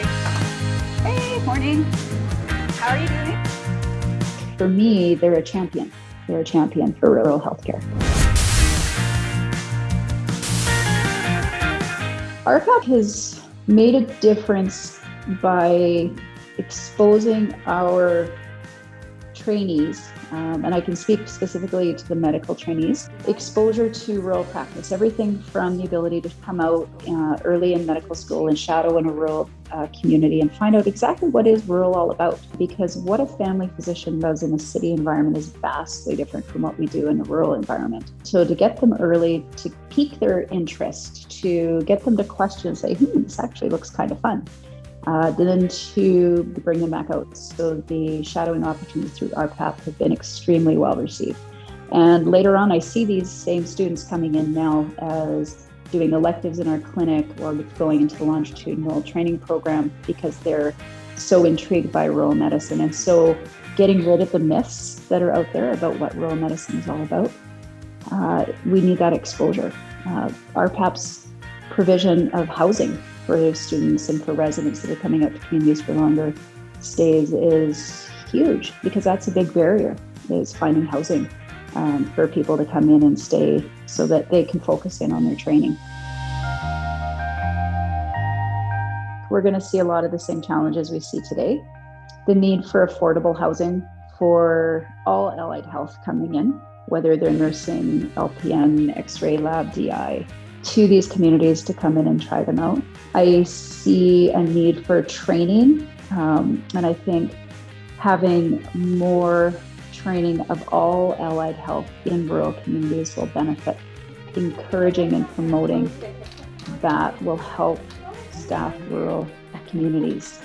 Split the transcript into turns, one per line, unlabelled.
Hey, morning. How are you doing?
For me, they're a champion. They're a champion for rural healthcare. RPAP has made a difference by exposing our trainees, um, and I can speak specifically to the medical trainees, exposure to rural practice, everything from the ability to come out uh, early in medical school and shadow in a rural uh, community and find out exactly what is rural all about. Because what a family physician does in a city environment is vastly different from what we do in a rural environment. So to get them early, to pique their interest, to get them to question and say, hmm, this actually looks kind of fun uh, then to bring them back out. So the shadowing opportunities through RPAP have been extremely well received. And later on, I see these same students coming in now as doing electives in our clinic or going into the longitudinal training program because they're so intrigued by rural medicine. And so getting rid of the myths that are out there about what rural medicine is all about, uh, we need that exposure. Uh, RPAP's provision of housing for students and for residents that are coming out to communities for longer stays is huge because that's a big barrier is finding housing um, for people to come in and stay so that they can focus in on their training. We're going to see a lot of the same challenges we see today. The need for affordable housing for all allied health coming in, whether they're nursing, LPN, X-ray lab, DI, to these communities to come in and try them out. I see a need for training, um, and I think having more training of all allied health in rural communities will benefit. Encouraging and promoting that will help staff rural communities.